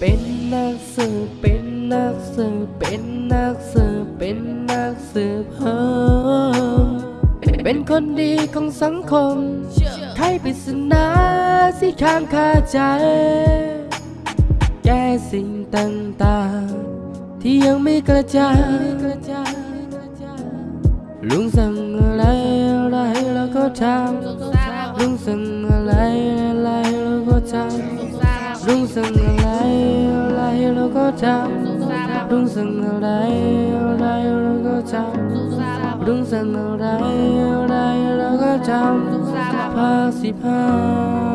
เป็นนักสืบเป็นนักสืบเป็นนักสืบเป็นนักสืบเฮเป็นคนดีของสังคมไขปริศนาที่ค้างคาใจ แก้สิ่งต่างๆ ที่ยังไม่กระจางลุงสั่งอะไรอะไรเราก็ทำลุงสั่งอะไรอะไรเราก็ทำ ลุงสั่งอะไรอะไรเราก็ทำลุงสั่งอะไรอะไรเราก็ทำลุงสั่งอะไรอะไรเราก็ทำภาคสิบห้า